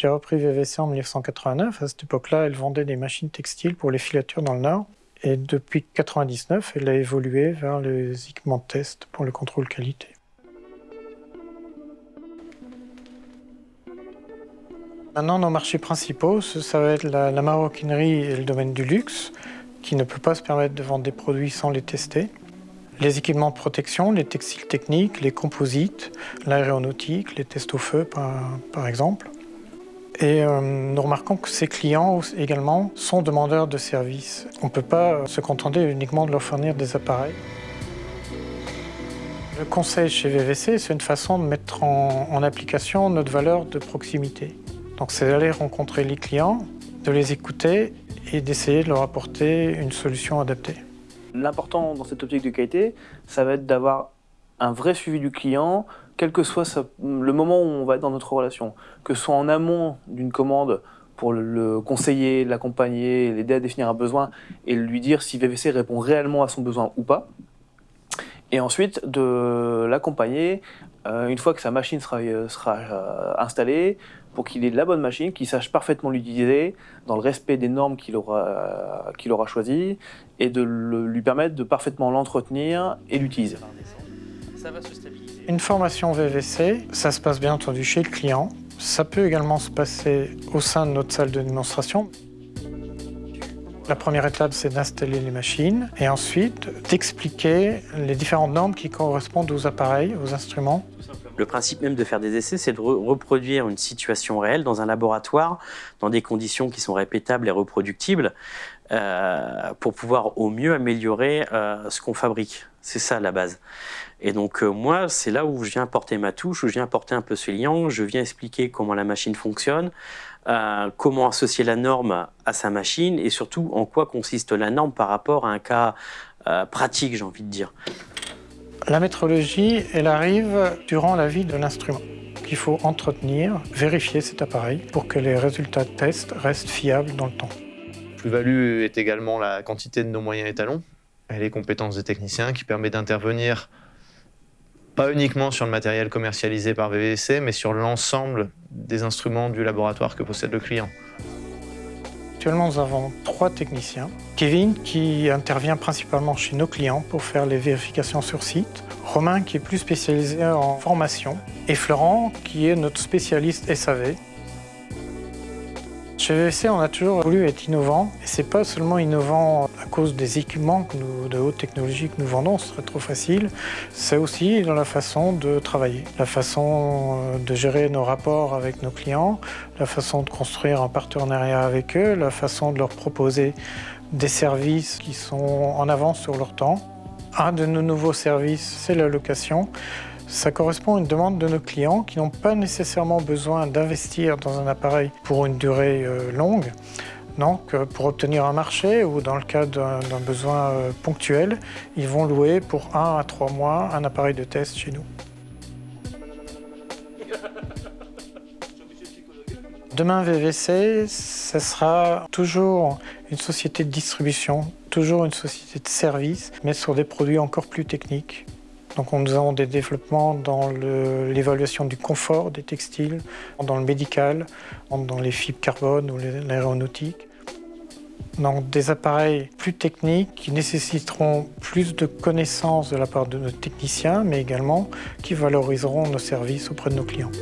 J'ai repris VVC en 1989. À cette époque-là, elle vendait des machines textiles pour les filatures dans le Nord. Et depuis 1999, elle a évolué vers les équipements de test pour le contrôle qualité. Maintenant, nos marchés principaux, ça va être la, la maroquinerie et le domaine du luxe, qui ne peut pas se permettre de vendre des produits sans les tester. Les équipements de protection, les textiles techniques, les composites, l'aéronautique, les tests au feu par, exemple. Et euh, nous remarquons que ces clients également sont demandeurs de services. On ne peut pas se contenter uniquement de leur fournir des appareils. Le conseil chez VVC, c'est une façon de mettre en, en application notre valeur de proximité. Donc c'est d'aller rencontrer les clients, de les écouter et d'essayer de leur apporter une solution adaptée. L'important dans cette optique de qualité, ça va être d'avoir un vrai suivi du client, quel que soit le moment où on va être dans notre relation. Que ce soit en amont d'une commande pour le conseiller, l'accompagner, l'aider à définir un besoin et lui dire si VVC répond réellement à son besoin ou pas. Et ensuite de l'accompagner euh, une fois que sa machine sera, euh, euh, installée, pour qu'il ait la bonne machine, qu'il sache parfaitement l'utiliser, dans le respect des normes qu'il aura choisies, et de lui permettre de parfaitement l'entretenir et l'utiliser. Une formation VVC, ça se passe bien entendu chez le client. Ça peut également se passer au sein de notre salle de démonstration. La première étape, c'est d'installer les machines et ensuite d'expliquer les différentes normes qui correspondent aux appareils, aux instruments. Le principe même de faire des essais, c'est de reproduire une situation réelle dans un laboratoire, dans des conditions qui sont répétables et reproductibles, euh, pour pouvoir au mieux améliorer euh, ce qu'on fabrique. C'est ça la base. Et donc euh, moi, c'est là où je viens apporter ma touche, où je viens apporter un peu ce lien, je viens expliquer comment la machine fonctionne, euh, comment associer la norme à sa machine et surtout en quoi consiste la norme par rapport à un cas euh, pratique, j'ai envie de dire. La métrologie, elle arrive durant la vie de l'instrument. Il faut entretenir, vérifier cet appareil pour que les résultats de test restent fiables dans le temps. Plus-value est également la quantité de nos moyens étalons et les compétences des techniciens qui permet d'intervenir pas uniquement sur le matériel commercialisé par VVC, mais sur l'ensemble des instruments du laboratoire que possède le client. Actuellement, nous avons trois techniciens. Kevin, qui intervient principalement chez nos clients pour faire les vérifications sur site. Romain, qui est plus spécialisé en formation. Et Florent, qui est notre spécialiste SAV, chez VVC, on a toujours voulu être innovant. Et c'est pas seulement innovant à cause des équipements de haute technologie que nous vendons, ce serait trop facile. C'est aussi dans la façon de travailler, la façon euh, de gérer nos rapports avec nos clients, la façon de construire un partenariat avec eux, la façon de leur proposer des services qui sont en avance sur leur temps. Un de nos nouveaux services, c'est la location. Ça correspond à une demande de nos clients qui n'ont pas nécessairement besoin d'investir dans un appareil pour une durée euh, longue. Donc, euh, pour obtenir un marché ou dans le cas d'un besoin euh, ponctuel, ils vont louer pour un à trois mois un appareil de test chez nous. Demain VVC, ce sera toujours une société de distribution, toujours une société de service, mais sur des produits encore plus techniques. Donc nous avons des développements dans l'évaluation du confort des textiles, dans le médical, dans les fibres carbone ou l'aéronautique. Donc des appareils plus techniques qui nécessiteront plus de connaissances de la part de nos techniciens, mais également qui valoriseront nos services auprès de nos clients.